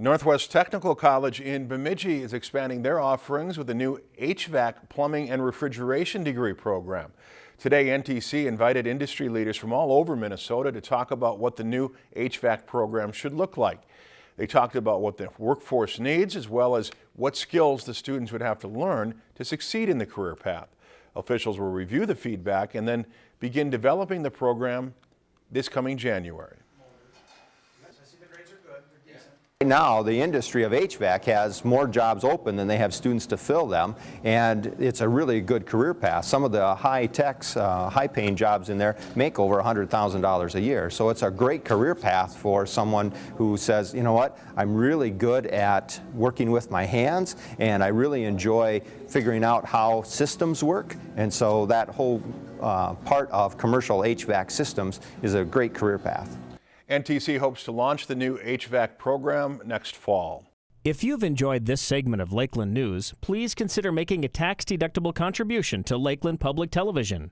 Northwest Technical College in Bemidji is expanding their offerings with a new HVAC plumbing and refrigeration degree program. Today, NTC invited industry leaders from all over Minnesota to talk about what the new HVAC program should look like. They talked about what the workforce needs as well as what skills the students would have to learn to succeed in the career path. Officials will review the feedback and then begin developing the program this coming January. Now, the industry of HVAC has more jobs open than they have students to fill them, and it's a really good career path. Some of the high-techs, uh, high-paying jobs in there make over $100,000 a year. So it's a great career path for someone who says, you know what, I'm really good at working with my hands, and I really enjoy figuring out how systems work, and so that whole uh, part of commercial HVAC systems is a great career path. NTC hopes to launch the new HVAC program next fall. If you've enjoyed this segment of Lakeland News, please consider making a tax-deductible contribution to Lakeland Public Television.